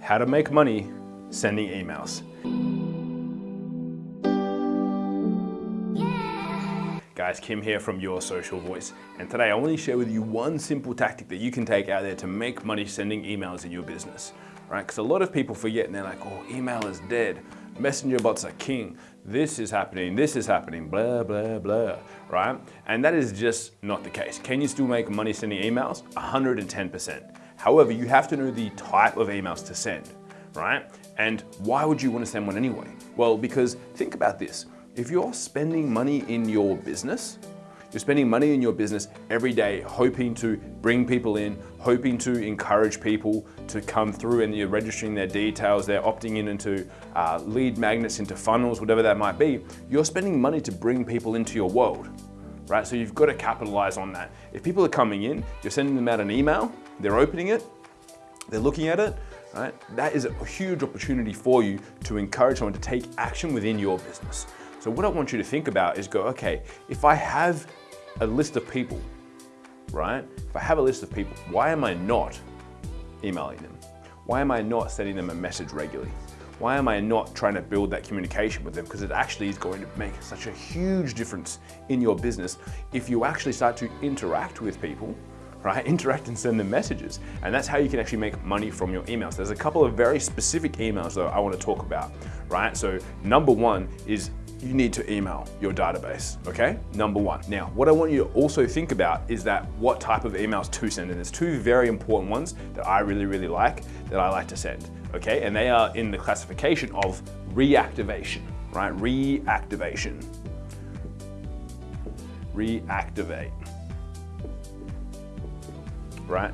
how to make money sending emails. Guys, Kim here from Your Social Voice. And today I want to share with you one simple tactic that you can take out there to make money sending emails in your business, right? Because a lot of people forget and they're like, oh, email is dead. Messenger bots are king. This is happening, this is happening, blah, blah, blah, right? And that is just not the case. Can you still make money sending emails? 110%. However, you have to know the type of emails to send, right? And why would you want to send one anyway? Well, because think about this. If you're spending money in your business, you're spending money in your business every day, hoping to bring people in, hoping to encourage people to come through and you're registering their details, they're opting in into uh, lead magnets, into funnels, whatever that might be. You're spending money to bring people into your world, right? So you've got to capitalize on that. If people are coming in, you're sending them out an email, they're opening it, they're looking at it, right? That is a huge opportunity for you to encourage someone to take action within your business. So what I want you to think about is go, okay, if I have a list of people, right? If I have a list of people, why am I not emailing them? Why am I not sending them a message regularly? Why am I not trying to build that communication with them? Because it actually is going to make such a huge difference in your business if you actually start to interact with people right? Interact and send them messages. And that's how you can actually make money from your emails. There's a couple of very specific emails though I wanna talk about, right? So number one is you need to email your database, okay? Number one. Now, what I want you to also think about is that what type of emails to send. And there's two very important ones that I really, really like, that I like to send, okay? And they are in the classification of reactivation, right? Reactivation. Reactivate right?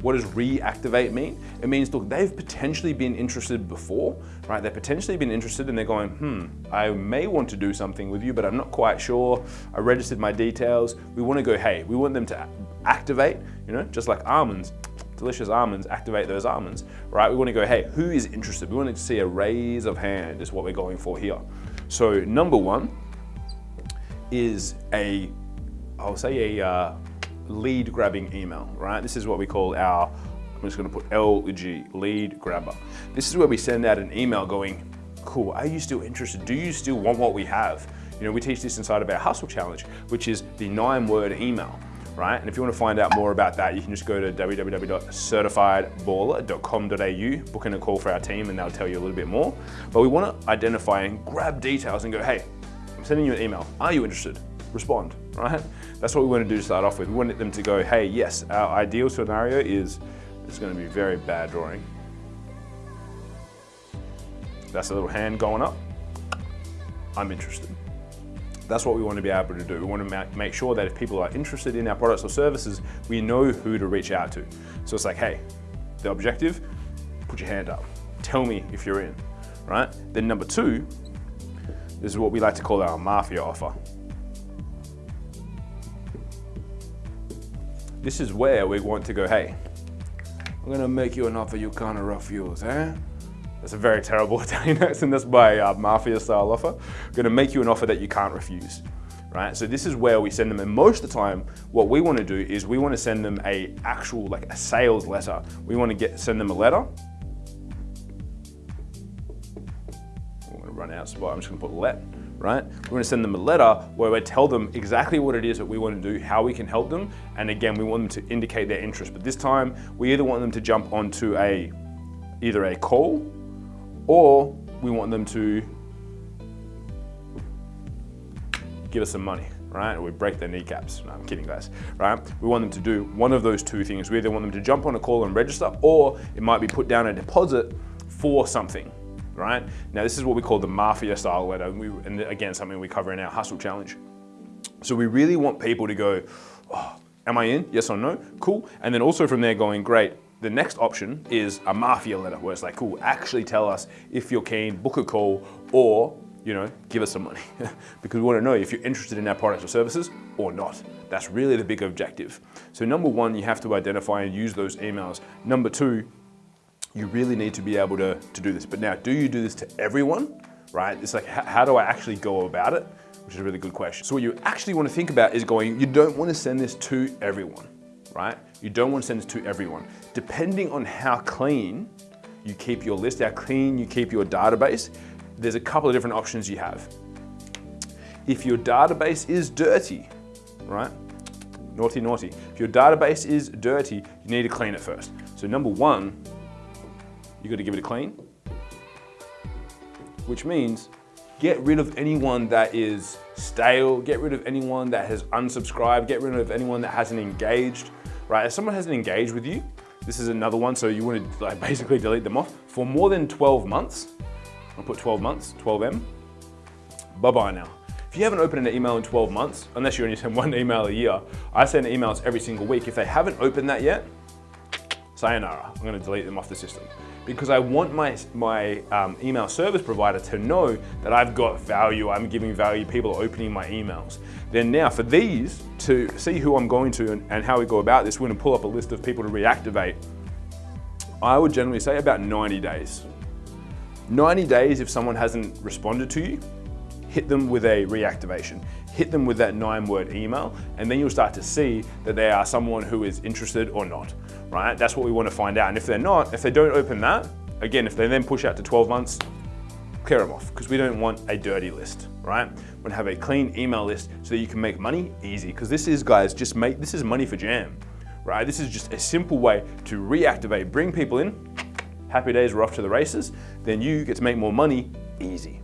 What does reactivate mean? It means, look, they've potentially been interested before, right? They've potentially been interested and they're going, hmm, I may want to do something with you, but I'm not quite sure. I registered my details. We want to go, hey, we want them to activate, you know, just like almonds, delicious almonds, activate those almonds, right? We want to go, hey, who is interested? We want to see a raise of hand is what we're going for here. So number one is a, I'll say a, uh, lead grabbing email, right? This is what we call our, I'm just gonna put LG, lead grabber. This is where we send out an email going, cool, are you still interested? Do you still want what we have? You know, we teach this inside of our Hustle Challenge, which is the nine word email, right? And if you want to find out more about that, you can just go to www.certifiedballer.com.au, book in a call for our team and they'll tell you a little bit more. But we want to identify and grab details and go, hey, I'm sending you an email. Are you interested? Respond, right? That's what we want to do to start off with. We want them to go, hey, yes, our ideal scenario is, it's going to be very bad drawing. That's a little hand going up. I'm interested. That's what we want to be able to do. We want to make sure that if people are interested in our products or services, we know who to reach out to. So it's like, hey, the objective, put your hand up. Tell me if you're in, right? Then number two, this is what we like to call our mafia offer. This is where we want to go, hey, I'm gonna make you an offer you can't refuse, eh? That's a very terrible Italian accent, that's my uh, mafia style offer. I'm gonna make you an offer that you can't refuse, right? So this is where we send them, and most of the time, what we wanna do is we wanna send them a actual, like a sales letter. We wanna get send them a letter. I'm gonna run out spot, I'm just gonna put let right? We're gonna send them a letter where we tell them exactly what it is that we want to do, how we can help them, and again, we want them to indicate their interest. But this time, we either want them to jump onto a either a call or we want them to give us some money, right? Or we break their kneecaps. No, I'm kidding, guys, right? We want them to do one of those two things. We either want them to jump on a call and register, or it might be put down a deposit for something, right? Now this is what we call the mafia style letter, and, we, and again, something we cover in our hustle challenge. So we really want people to go, oh, am I in? Yes or no? Cool. And then also from there going, great, the next option is a mafia letter where it's like, cool, actually tell us if you're keen, book a call, or you know, give us some money because we want to know if you're interested in our products or services or not. That's really the big objective. So number one, you have to identify and use those emails. Number two, you really need to be able to, to do this. But now, do you do this to everyone, right? It's like, how do I actually go about it? Which is a really good question. So what you actually want to think about is going, you don't want to send this to everyone, right? You don't want to send this to everyone. Depending on how clean you keep your list, how clean you keep your database, there's a couple of different options you have. If your database is dirty, right? Naughty, naughty. If your database is dirty, you need to clean it first. So number one, you got to give it a clean, which means get rid of anyone that is stale, get rid of anyone that has unsubscribed, get rid of anyone that hasn't engaged, right? If someone hasn't engaged with you, this is another one, so you want to like basically delete them off. For more than 12 months, I'll put 12 months, 12M, bye-bye now. If you haven't opened an email in 12 months, unless you only send one email a year, I send emails every single week. If they haven't opened that yet, sayonara, I'm gonna delete them off the system. Because I want my, my um, email service provider to know that I've got value, I'm giving value, people are opening my emails. Then now for these, to see who I'm going to and, and how we go about this, we're gonna pull up a list of people to reactivate. I would generally say about 90 days. 90 days if someone hasn't responded to you, hit them with a reactivation. Hit them with that nine word email, and then you'll start to see that they are someone who is interested or not, right? That's what we want to find out. And if they're not, if they don't open that, again, if they then push out to 12 months, clear them off because we don't want a dirty list, right? We want to have a clean email list so that you can make money easy. Because this is, guys, just make, this is money for jam, right? This is just a simple way to reactivate, bring people in, happy days, we're off to the races, then you get to make more money easy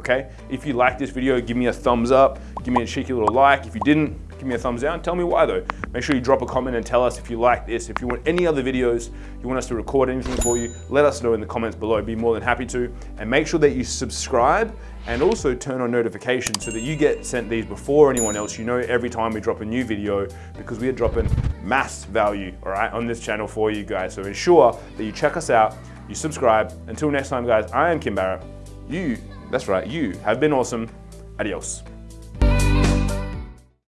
okay? If you like this video, give me a thumbs up, give me a cheeky little like. If you didn't, give me a thumbs down. Tell me why though. Make sure you drop a comment and tell us if you like this. If you want any other videos, you want us to record anything for you, let us know in the comments below. Be more than happy to. And make sure that you subscribe and also turn on notifications so that you get sent these before anyone else. You know every time we drop a new video because we are dropping mass value, all right, on this channel for you guys. So ensure that you check us out, you subscribe. Until next time, guys, I am Kim Barrett. You that's right, you have been awesome. Adios.